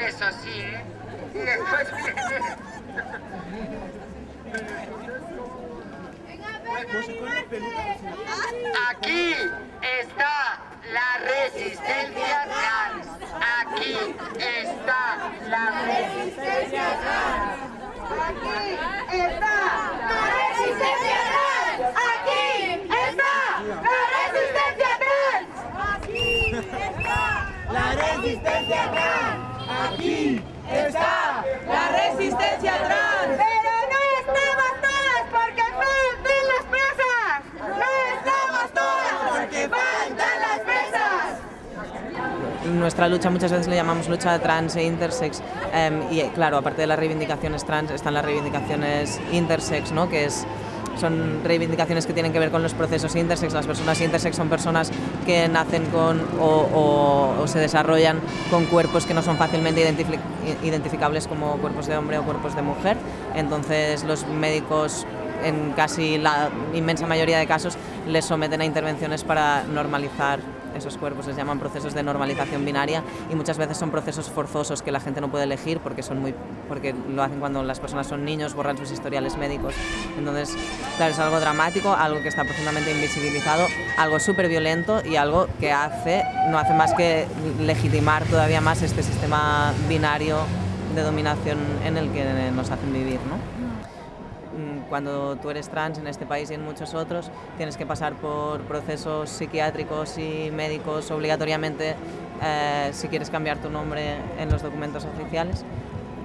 eso sí, y después. Aquí está la resistencia trans. Aquí está la resistencia trans. Aquí está la resistencia trans. Aquí está la resistencia trans. Aquí está la resistencia está la resistencia trans. Pero no estamos todas porque faltan las presas. No estamos todas porque faltan las presas. Nuestra lucha muchas veces le llamamos lucha trans e intersex em, y claro, aparte de las reivindicaciones trans están las reivindicaciones intersex, ¿no? que es son reivindicaciones que tienen que ver con los procesos intersex. Las personas intersex son personas que nacen con o se desarrollan con cuerpos que no son fácilmente identifi- identificables como cuerpos de hombre o cuerpos de mujer. Entonces los médicos en casi la inmensa mayoría de casos les someten a intervenciones para normalizar esos cuerpos, les llaman procesos de normalización binaria y muchas veces son procesos forzosos que la gente no puede elegir porque, son muy, porque lo hacen cuando las personas son niños, borran sus historiales médicos. Entonces, claro, es algo dramático, algo que está profundamente invisibilizado, algo súper violento y algo que hace, no hace más que legitimar todavía más este sistema binario de dominación en el que nos hacen vivir. ¿no? Mm, cuando tú eres trans en este país y en muchos otros, tienes que pasar por procesos psiquiátricos y médicos obligatoriamente eh, si quieres cambiar tu nombre en los documentos oficiales.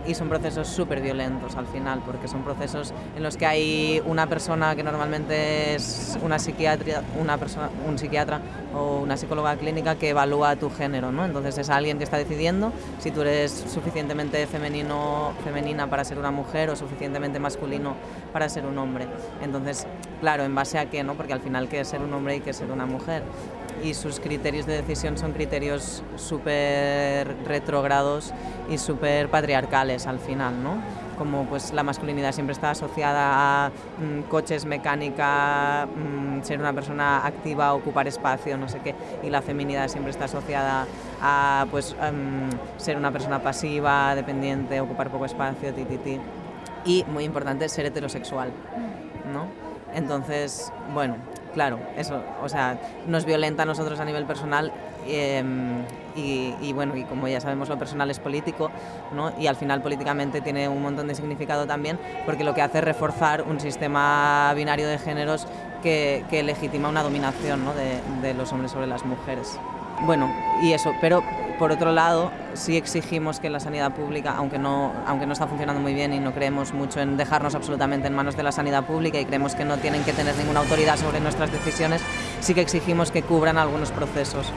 Y son procesos súper violentos al final, porque son procesos en los que hay una persona que normalmente es una psiquiatria, una persona, un psiquiatra o una psicóloga clínica que evalúa tu género, ¿no? Entonces es alguien que está decidiendo si tú eres suficientemente femenino, femenina para ser una mujer o suficientemente masculino para ser un hombre. Entonces, claro, ¿en base a qué, no? Porque al final qué es ser un hombre y qué es ser una mujer. Y sus criterios de decisión son criterios súper retrógrados y súper patriarcales al final, ¿no? Como pues la masculinidad siempre está asociada a mm, coches, mecánica, mm, ser una persona activa, ocupar espacio, no sé qué, y la feminidad siempre está asociada a pues em, ser una persona pasiva, dependiente, ocupar poco espacio, ti, ti, ti. Y muy importante, ser heterosexual, ¿no? Entonces, bueno, claro, eso, o sea, nos violenta a nosotros a nivel personal eh, y, bueno, y como ya sabemos lo personal es político, ¿no? Y al final políticamente tiene un montón de significado también porque lo que hace es reforzar un sistema binario de géneros que, legitima una dominación ¿no? de los hombres sobre las mujeres. Bueno, y eso, pero por otro lado, sí exigimos que la sanidad pública, aunque no, aunque no está funcionando muy bien y no creemos mucho en dejarnos absolutamente en manos de la sanidad pública y creemos que no tienen que tener ninguna autoridad sobre nuestras decisiones, sí que exigimos que cubran algunos procesos,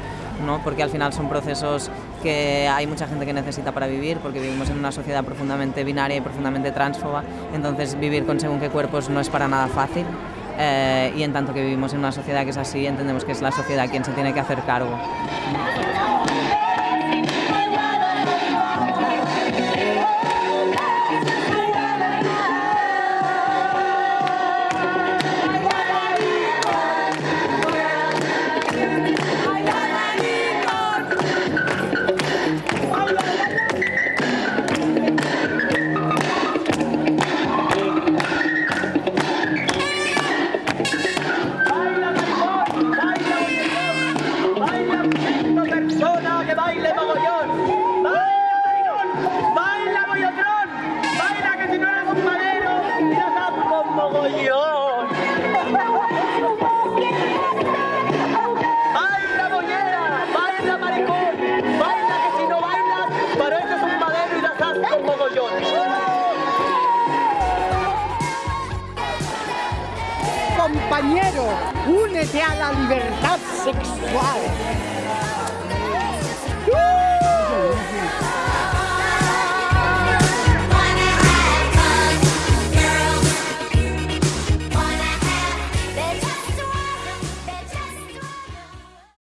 ¿no? porque al final son procesos que hay mucha gente que necesita para vivir, porque vivimos en una sociedad profundamente binaria y profundamente transfoba, entonces vivir con según qué cuerpos no es para nada fácil. Eh, y en tanto que vivimos en una sociedad que es así, entendemos que es la sociedad quien se tiene que hacer cargo. Persona que baile mogollón. ¡Baila! ¡Baila mogollón! ¡Baila que si no eres un madero, irás con mogollón! ¡Baila mollera! ¡Baila maricón! ¡Baila que si no bailas, pareces un madero y irás con mogollón! Compañero, únete a la libertad sexual. Uh!